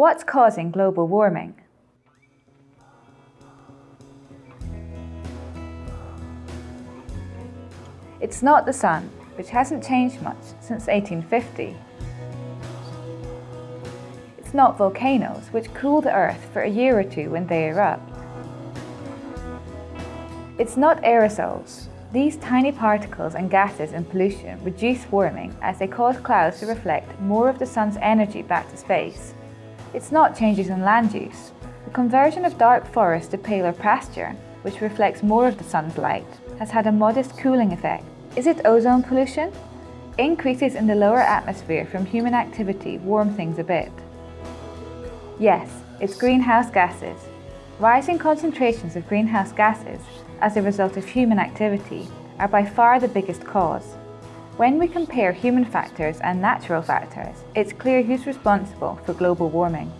What's causing global warming? It's not the sun, which hasn't changed much since 1850. It's not volcanoes, which cool the Earth for a year or two when they erupt. It's not aerosols. These tiny particles and gases in pollution reduce warming as they cause clouds to reflect more of the sun's energy back to space. It's not changes in land use. The conversion of dark forest to paler pasture, which reflects more of the sun's light, has had a modest cooling effect. Is it ozone pollution? Increases in the lower atmosphere from human activity warm things a bit. Yes, it's greenhouse gases. Rising concentrations of greenhouse gases as a result of human activity are by far the biggest cause. When we compare human factors and natural factors, it's clear who's responsible for global warming.